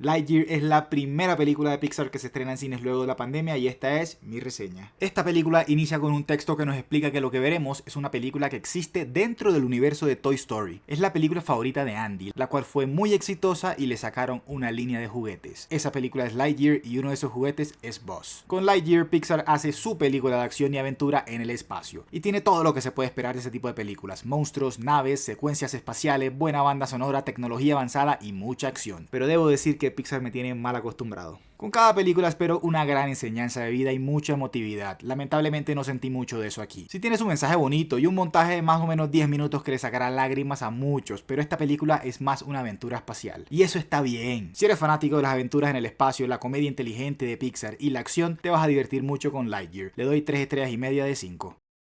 Lightyear es la primera película de Pixar que se estrena en cines luego de la pandemia y esta es mi reseña. Esta película inicia con un texto que nos explica que lo que veremos es una película que existe dentro del universo de Toy Story. Es la película favorita de Andy, la cual fue muy exitosa y le sacaron una línea de juguetes. Esa película es Lightyear y uno de esos juguetes es Buzz. Con Lightyear, Pixar hace su película de acción y aventura en el espacio. Y tiene todo lo que se puede esperar de ese tipo de películas. Monstruos, naves, secuencias espaciales, buena banda sonora, tecnología avanzada y mucha acción. Pero debo decir que Pixar me tiene mal acostumbrado. Con cada película espero una gran enseñanza de vida y mucha emotividad. Lamentablemente no sentí mucho de eso aquí. Si tienes un mensaje bonito y un montaje de más o menos 10 minutos que le sacará lágrimas a muchos, pero esta película es más una aventura espacial. Y eso está bien. Si eres fanático de las aventuras en el espacio, la comedia inteligente de Pixar y la acción, te vas a divertir mucho con Lightyear. Le doy 3 estrellas y media de 5.